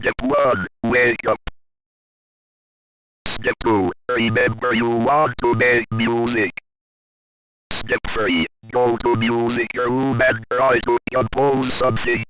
Step 1. Wake up. Step 2. Remember you want to make music. Step 3. Go to music room and try to compose something.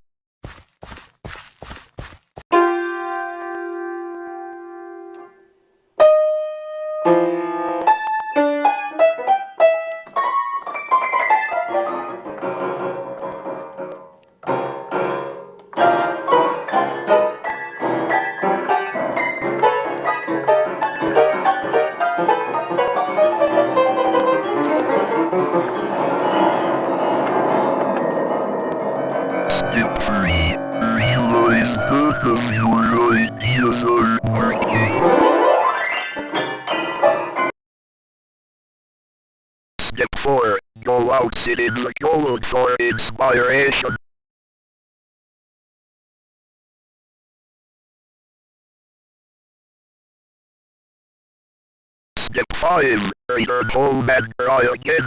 Step 4. Go outside in the cold for inspiration. Step 5. Return home and try again.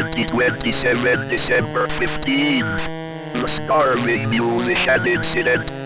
2027 December 15th. The starving musician incident